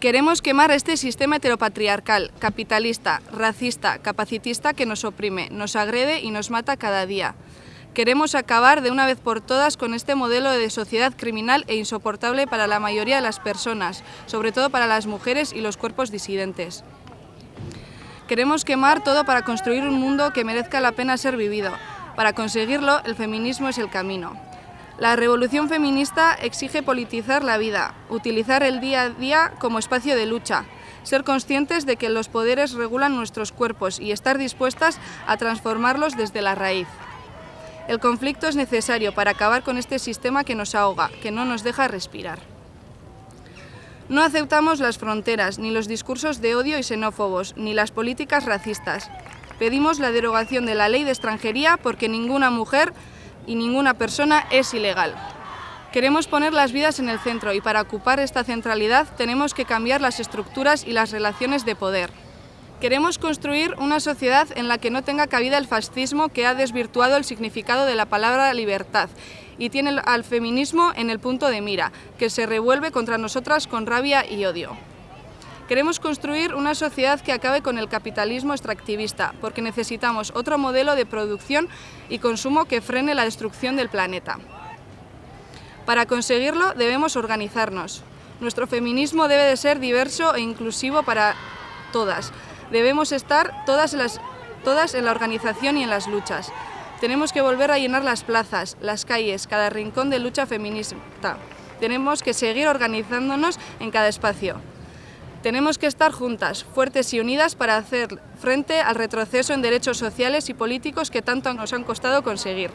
Queremos quemar este sistema heteropatriarcal, capitalista, racista, capacitista que nos oprime, nos agrede y nos mata cada día. Queremos acabar de una vez por todas con este modelo de sociedad criminal e insoportable para la mayoría de las personas, sobre todo para las mujeres y los cuerpos disidentes. Queremos quemar todo para construir un mundo que merezca la pena ser vivido. Para conseguirlo, el feminismo es el camino. La revolución feminista exige politizar la vida, utilizar el día a día como espacio de lucha, ser conscientes de que los poderes regulan nuestros cuerpos y estar dispuestas a transformarlos desde la raíz. El conflicto es necesario para acabar con este sistema que nos ahoga, que no nos deja respirar. No aceptamos las fronteras, ni los discursos de odio y xenófobos, ni las políticas racistas. Pedimos la derogación de la ley de extranjería porque ninguna mujer y ninguna persona es ilegal. Queremos poner las vidas en el centro y para ocupar esta centralidad tenemos que cambiar las estructuras y las relaciones de poder. Queremos construir una sociedad en la que no tenga cabida el fascismo que ha desvirtuado el significado de la palabra libertad y tiene al feminismo en el punto de mira, que se revuelve contra nosotras con rabia y odio. Queremos construir una sociedad que acabe con el capitalismo extractivista, porque necesitamos otro modelo de producción y consumo que frene la destrucción del planeta. Para conseguirlo debemos organizarnos. Nuestro feminismo debe de ser diverso e inclusivo para todas. Debemos estar todas, las, todas en la organización y en las luchas. Tenemos que volver a llenar las plazas, las calles, cada rincón de lucha feminista. Tenemos que seguir organizándonos en cada espacio. Tenemos que estar juntas, fuertes y unidas para hacer frente al retroceso en derechos sociales y políticos que tanto nos han costado conseguir.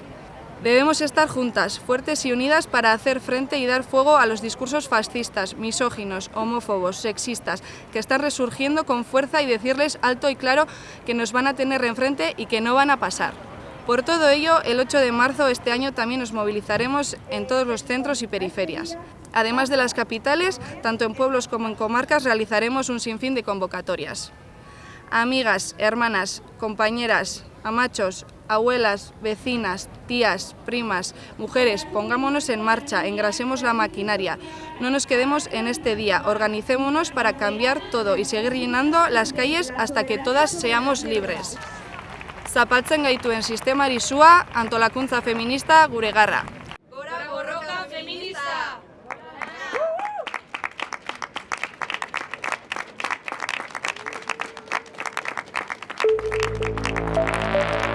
Debemos estar juntas, fuertes y unidas para hacer frente y dar fuego a los discursos fascistas, misóginos, homófobos, sexistas, que están resurgiendo con fuerza y decirles alto y claro que nos van a tener enfrente y que no van a pasar. Por todo ello, el 8 de marzo de este año también nos movilizaremos en todos los centros y periferias. Además de las capitales, tanto en pueblos como en comarcas realizaremos un sinfín de convocatorias. Amigas, hermanas, compañeras, amachos, abuelas, vecinas, tías, primas, mujeres, pongámonos en marcha, engrasemos la maquinaria. No nos quedemos en este día, organicémonos para cambiar todo y seguir llenando las calles hasta que todas seamos libres. Zapaltzen gaituen sistemari sua antolakuntza feminista gure garra. Gora borroka feminista! Thank